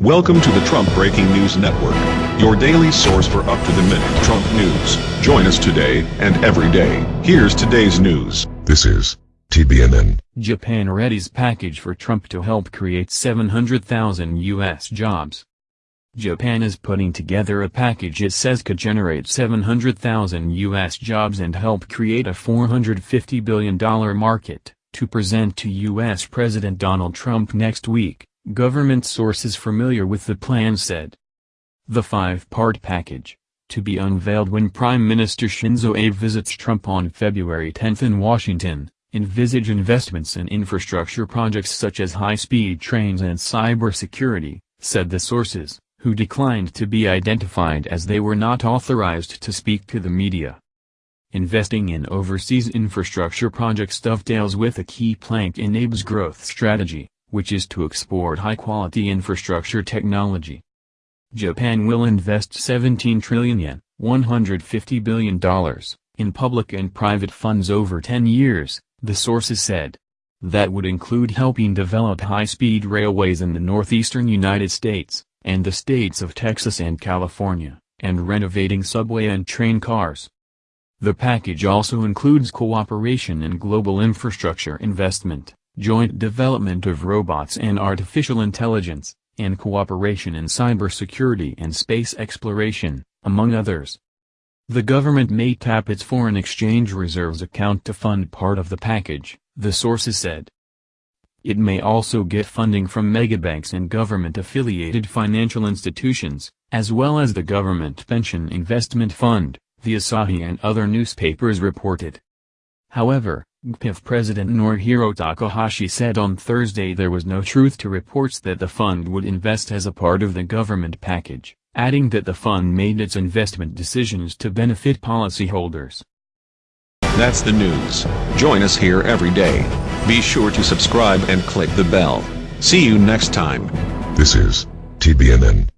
Welcome to the Trump Breaking News Network, your daily source for up-to-the-minute Trump news. Join us today and every day. Here's today's news. This is TBNN. Japan readies package for Trump to help create 700,000 U.S. jobs. Japan is putting together a package it says could generate 700,000 U.S. jobs and help create a $450 billion market, to present to U.S. President Donald Trump next week government sources familiar with the plan said. The five-part package, to be unveiled when Prime Minister Shinzo Abe visits Trump on February 10 in Washington, envisage investments in infrastructure projects such as high-speed trains and cybersecurity, said the sources, who declined to be identified as they were not authorized to speak to the media. Investing in overseas infrastructure projects dovetails with a key plank in Abe's growth strategy, which is to export high-quality infrastructure technology. Japan will invest 17 trillion yen, $150 billion, in public and private funds over 10 years, the sources said. That would include helping develop high-speed railways in the northeastern United States, and the states of Texas and California, and renovating subway and train cars. The package also includes cooperation in global infrastructure investment, joint development of robots and artificial intelligence, and cooperation in cybersecurity and space exploration, among others. The government may tap its foreign exchange reserves account to fund part of the package, the sources said. It may also get funding from megabanks and government-affiliated financial institutions, as well as the Government Pension Investment Fund, the Asahi and other newspapers reported. However, GPIF President Norihiro Takahashi said on Thursday there was no truth to reports that the fund would invest as a part of the government package, adding that the fund made its investment decisions to benefit policyholders. That's the news. Join us here every day. Be sure to subscribe and click the bell. See you next time. This is TBNN.